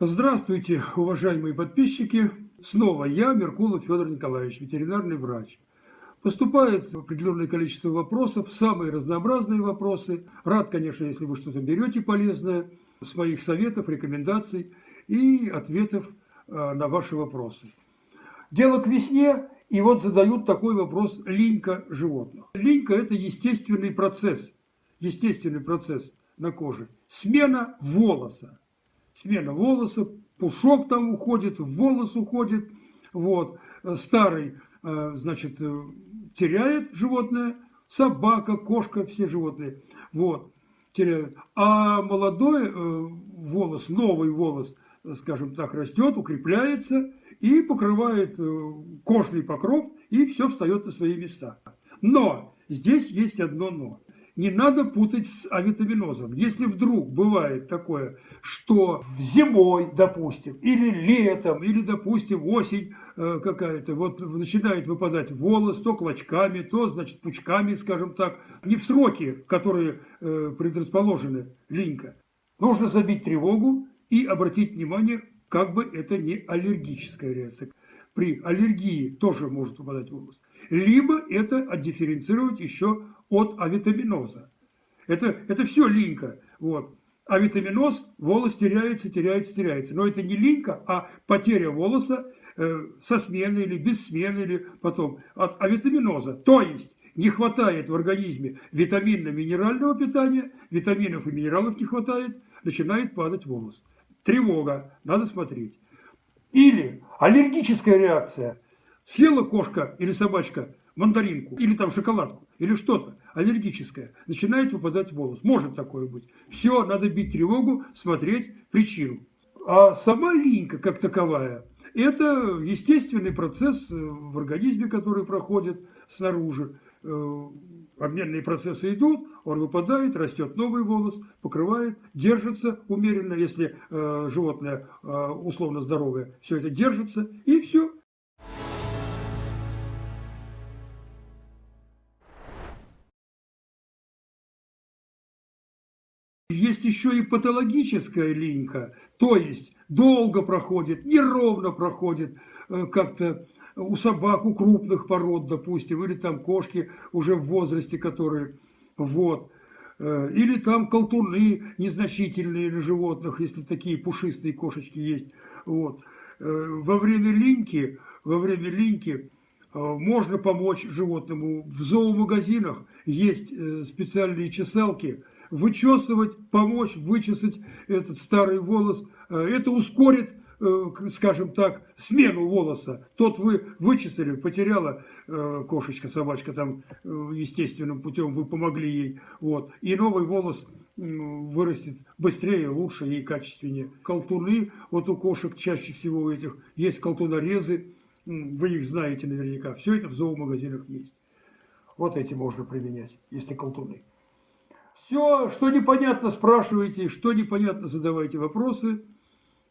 Здравствуйте, уважаемые подписчики! Снова я, Меркулов Федор Николаевич, ветеринарный врач. Поступает определенное количество вопросов, самые разнообразные вопросы. Рад, конечно, если вы что-то берете полезное с моих советов, рекомендаций и ответов э, на ваши вопросы. Дело к весне, и вот задают такой вопрос линька животных. Линька – это естественный процесс, естественный процесс на коже. Смена волоса. Смена волоса, пушок там уходит, волос уходит. Вот. Старый, э, значит, э, теряет животное, собака, кошка, все животные. Вот. Теряют. А молодой э, волос, новый волос, скажем так, растет, укрепляется и покрывает кожный покров, и все встает на свои места. Но здесь есть одно но не надо путать с авитаминозом. Если вдруг бывает такое, что зимой, допустим, или летом, или, допустим, осень э, какая-то, вот начинает выпадать волос, то клочками, то, значит, пучками, скажем так, не в сроки, которые э, предрасположены линька, нужно забить тревогу и обратить внимание, как бы это не аллергическая реакция. При аллергии тоже может выпадать волос. Либо это отдифференцировать еще от авитаминоза. Это, это все линька. Вот. Авитаминоз, волос теряется, теряется, теряется. Но это не линька, а потеря волоса э, со смены или без смены, или потом от авитаминоза. То есть не хватает в организме витаминно-минерального питания, витаминов и минералов не хватает, начинает падать волос. Тревога, надо смотреть. Или аллергическая реакция. Съела кошка или собачка мандаринку, или там шоколадку, или что-то аллергическое, начинает выпадать волос. Может такое быть. Все, надо бить тревогу, смотреть причину. А сама линька как таковая, это естественный процесс э, в организме, который проходит снаружи. Э, обменные процессы идут, он выпадает, растет новый волос, покрывает, держится умеренно, если э, животное условно здоровое, все это держится, и все, Есть еще и патологическая линька, то есть долго проходит, неровно проходит, э, как-то у собак, у крупных пород, допустим, или там кошки уже в возрасте, которые, вот, э, или там колтуны незначительные для животных, если такие пушистые кошечки есть, вот. Э, во время линьки, во время линьки можно помочь животному. В зоомагазинах есть специальные чесалки, вычесывать, помочь вычесать этот старый волос. Э, это ускорит, э, скажем так, смену волоса. Тот вы вычесали, потеряла э, кошечка, собачка там естественным путем, вы помогли ей. Вот. И новый волос вырастет быстрее, лучше и качественнее. Колтуны, вот у кошек чаще всего у этих есть колтунорезы, вы их знаете наверняка. Все это в зоомагазинах есть. Вот эти можно применять, если колтуны. Все, что непонятно, спрашивайте, что непонятно, задавайте вопросы.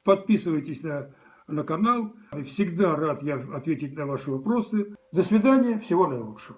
Подписывайтесь на, на канал. Всегда рад я ответить на ваши вопросы. До свидания, всего наилучшего.